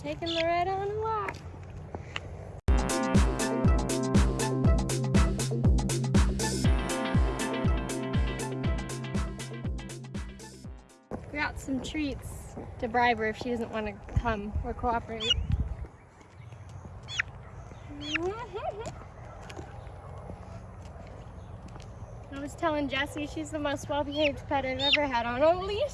taking Loretta on a walk. Got some treats to bribe her if she doesn't want to come or cooperate. I was telling Jessie she's the most well-behaved pet I've ever had on a leash.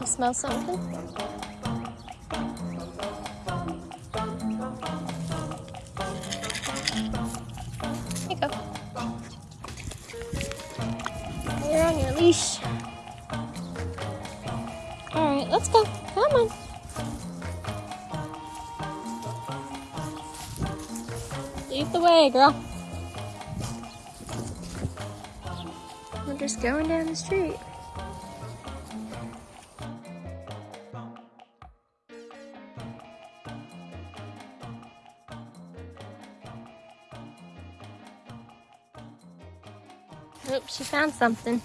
You smell something? Here you go. You're on your leash. Alright, let's go. Come on. Lead the way, girl. We're just going down the street. Oops, she found something.